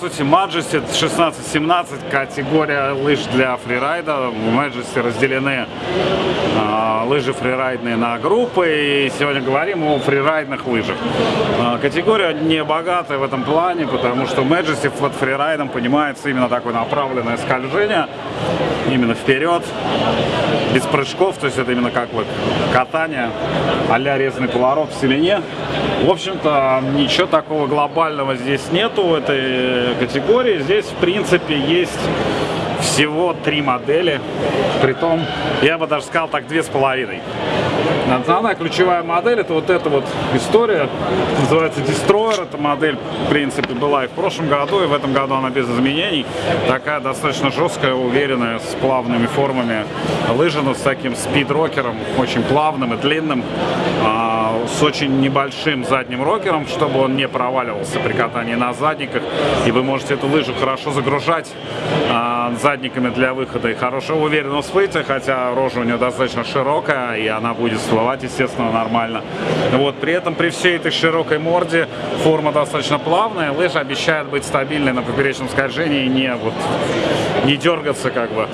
сути, Majesty 16-17 категория лыж для фрирайда. В Majesty разделены э, лыжи фрирайдные на группы. И сегодня говорим о фрирайдных лыжах. Э, категория не богатая в этом плане, потому что Majesty под фрирайдом понимается именно такое направленное скольжение. Именно вперед, без прыжков, то есть это именно как вот катание, а-ля резный поворот в селене. В общем-то, ничего такого глобального здесь нету в этой категории. Здесь, в принципе, есть всего три модели. Притом, я бы даже сказал так, две с половиной. Основная ключевая модель это вот эта вот история, называется Destroyer. Эта модель, в принципе, была и в прошлом году, и в этом году она без изменений. Такая достаточно жесткая, уверенная, с плавными формами лыжа, но с таким спид-рокером, очень плавным и длинным, а, с очень небольшим задним рокером, чтобы он не проваливался при катании на задниках. И вы можете эту лыжу хорошо загружать а, задниками для выхода и хорошего уверенного всплытия, хотя рожа у нее достаточно широкая, и она будет всплывать, естественно, нормально. Вот, при этом, при всей этой широкой морде, форма достаточно плавная, лыжа обещает быть стабильной на поперечном скольжении не, вот, не дергаться, как бы.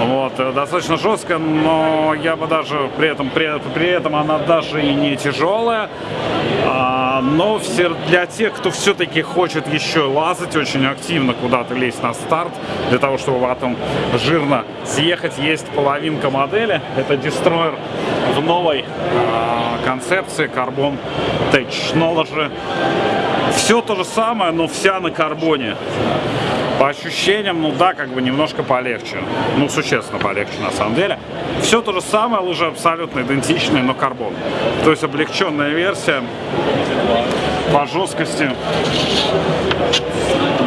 Вот, достаточно жестко, но я бы даже при этом, при, при этом она даже и не тяжелая, а, но все, для тех, кто все-таки хочет еще лазать очень активно куда-то лезть на старт, для того, чтобы потом жирно съехать, есть половинка модели, это Destroyer в новой э, концепции Carbon Technology. Все то же самое, но вся на карбоне. По ощущениям, ну да, как бы немножко полегче. Ну, существенно полегче на самом деле. Все то же самое, лыжи абсолютно идентичные, но карбон. То есть облегченная версия по жесткости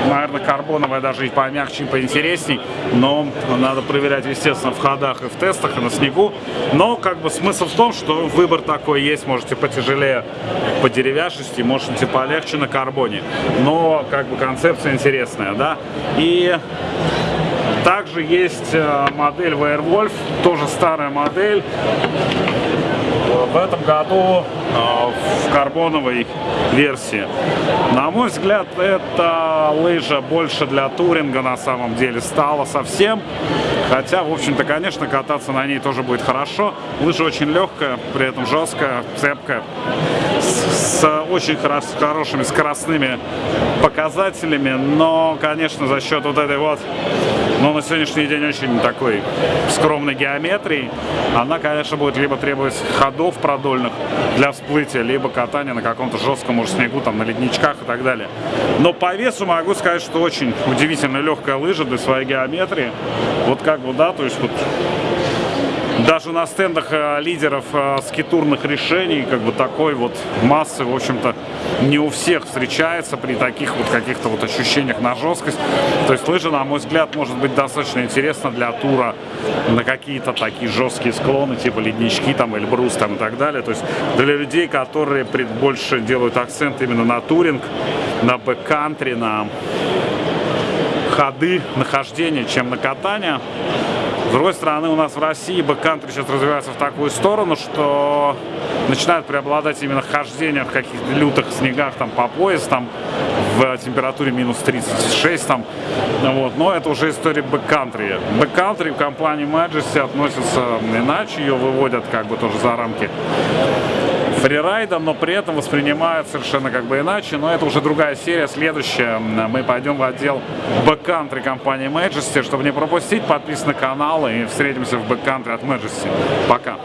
наверное, карбоновая даже и помягче, и поинтересней, но надо проверять, естественно, в ходах и в тестах, и на снегу. Но, как бы, смысл в том, что выбор такой есть, можете потяжелее по деревяшести, можете полегче на карбоне. Но, как бы, концепция интересная, да. И также есть э, модель Werewolf, тоже старая модель. В этом году э, в карбоновой версии. На мой взгляд, эта лыжа больше для туринга на самом деле стала совсем. Хотя, в общем-то, конечно, кататься на ней тоже будет хорошо. Лыжа очень легкая, при этом жесткая, цепкая, с, с очень хорош, хорошими скоростными показателями. Но, конечно, за счет вот этой вот но на сегодняшний день очень такой скромной геометрии. Она, конечно, будет либо требовать ходов продольных для всплытия, либо катания на каком-то жестком может, снегу, там, на ледничках и так далее. Но по весу могу сказать, что очень удивительно легкая лыжа для своей геометрии. Вот как бы, да, то есть вот даже на стендах э, лидеров э, скитурных решений, как бы такой вот массы, в общем-то, не у всех встречается при таких вот каких-то вот ощущениях на жесткость. То есть лыжа, на мой взгляд, может быть достаточно интересна для тура на какие-то такие жесткие склоны, типа леднички там, Эльбрус там и так далее. То есть для людей, которые больше делают акцент именно на туринг, на бэккантри, на ходы, нахождение, чем на катание. Другой стороны, у нас в России бэккантри сейчас развивается в такую сторону, что начинает преобладать именно хождение в каких-то лютых снегах там по пояс, там в температуре минус 36 там, вот, но это уже история бэккантри. Бэккантри в компании Majesty относится иначе, ее выводят как бы тоже за рамки фрирайда, но при этом воспринимают совершенно как бы иначе. Но это уже другая серия, следующая. Мы пойдем в отдел бэккантри компании Majesty. Чтобы не пропустить, подписывайтесь на канал и встретимся в бэккантри от Majesty. Пока!